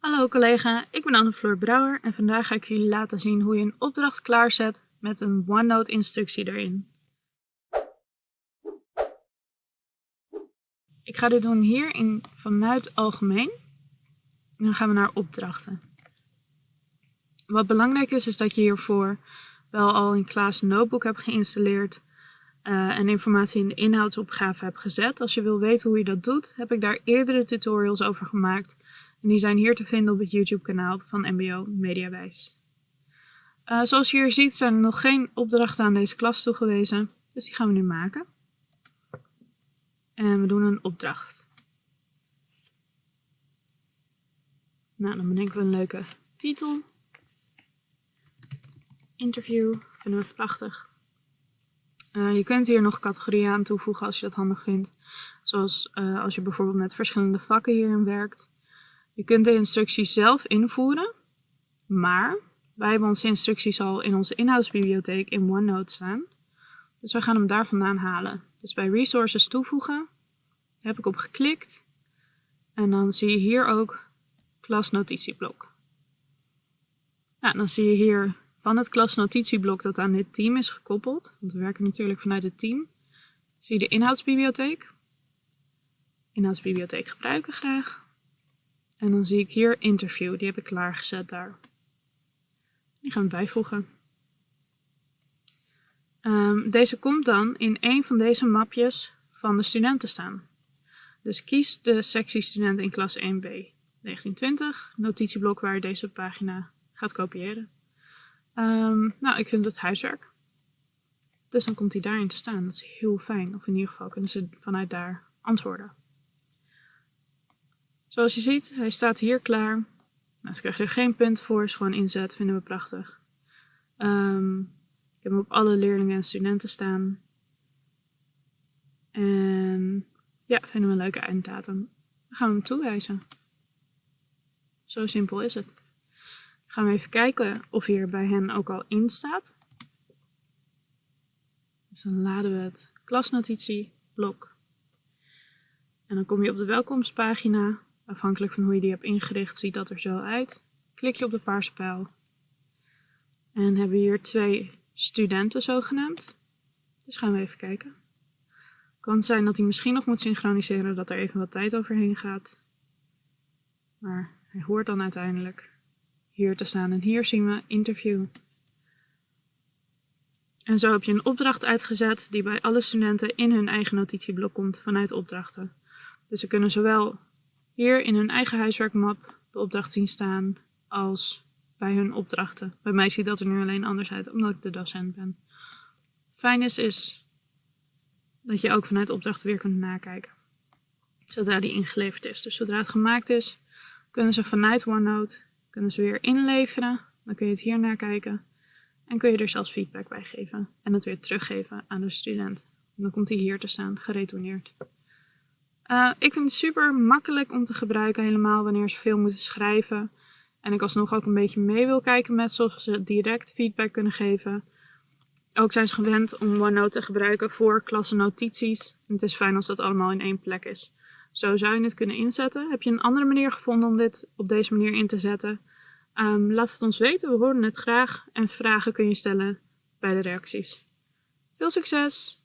Hallo collega, ik ben Anne-Floor Brouwer en vandaag ga ik jullie laten zien hoe je een opdracht klaarzet met een OneNote instructie erin. Ik ga dit doen hier in, vanuit algemeen. En dan gaan we naar opdrachten. Wat belangrijk is, is dat je hiervoor wel al in Klaas Notebook hebt geïnstalleerd uh, en informatie in de inhoudsopgave hebt gezet. Als je wil weten hoe je dat doet, heb ik daar eerdere tutorials over gemaakt. En die zijn hier te vinden op het YouTube kanaal van MBO Mediawijs. Uh, zoals je hier ziet zijn er nog geen opdrachten aan deze klas toegewezen, dus die gaan we nu maken. En we doen een opdracht. Nou, dan bedenken we een leuke titel. Interview, vinden we prachtig. Uh, je kunt hier nog categorieën aan toevoegen als je dat handig vindt. Zoals uh, als je bijvoorbeeld met verschillende vakken hierin werkt. Je kunt de instructies zelf invoeren, maar wij hebben onze instructies al in onze inhoudsbibliotheek in OneNote staan. Dus we gaan hem daar vandaan halen. Dus bij resources toevoegen heb ik op geklikt en dan zie je hier ook klasnotitieblok. Nou, dan zie je hier van het klasnotitieblok dat aan dit team is gekoppeld, want we werken natuurlijk vanuit het team, zie je de inhoudsbibliotheek. Inhoudsbibliotheek gebruiken graag. En dan zie ik hier interview, die heb ik klaargezet daar. Die gaan we bijvoegen. Um, deze komt dan in een van deze mapjes van de studenten staan. Dus kies de sectie studenten in klas 1b 1920, notitieblok waar je deze pagina gaat kopiëren. Um, nou, ik vind het huiswerk. Dus dan komt hij daarin te staan. Dat is heel fijn. Of in ieder geval kunnen ze vanuit daar antwoorden. Zoals je ziet, hij staat hier klaar. Nou, ze krijgen er geen punt voor, is gewoon inzet, vinden we prachtig. Um, ik heb hem op alle leerlingen en studenten staan. En ja, vinden we een leuke einddatum. Dan gaan we hem toewijzen. Zo simpel is het. Dan gaan we even kijken of hier bij hen ook al in staat. Dus dan laden we het klasnotitieblok. En dan kom je op de welkomstpagina. Afhankelijk van hoe je die hebt ingericht, ziet dat er zo uit. Klik je op de paarse pijl. En hebben we hier twee studenten zogenaamd. Dus gaan we even kijken. Kan zijn dat hij misschien nog moet synchroniseren, dat er even wat tijd overheen gaat. Maar hij hoort dan uiteindelijk hier te staan. En hier zien we interview. En zo heb je een opdracht uitgezet die bij alle studenten in hun eigen notitieblok komt vanuit opdrachten. Dus ze kunnen zowel hier in hun eigen huiswerkmap de opdracht zien staan als bij hun opdrachten. Bij mij ziet dat er nu alleen anders uit, omdat ik de docent ben. Fijn is, is dat je ook vanuit opdrachten weer kunt nakijken. Zodra die ingeleverd is. Dus zodra het gemaakt is, kunnen ze vanuit OneNote kunnen ze weer inleveren. Dan kun je het hier nakijken. En kun je er zelfs feedback bij geven. En het weer teruggeven aan de student. En dan komt hij hier te staan, geretourneerd. Uh, ik vind het super makkelijk om te gebruiken, helemaal wanneer ze veel moeten schrijven. En ik alsnog ook een beetje mee wil kijken met zoals ze direct feedback kunnen geven. Ook zijn ze gewend om OneNote te gebruiken voor klassennotities. Het is fijn als dat allemaal in één plek is. Zo zou je het kunnen inzetten. Heb je een andere manier gevonden om dit op deze manier in te zetten? Um, laat het ons weten, we horen het graag. En vragen kun je stellen bij de reacties. Veel succes!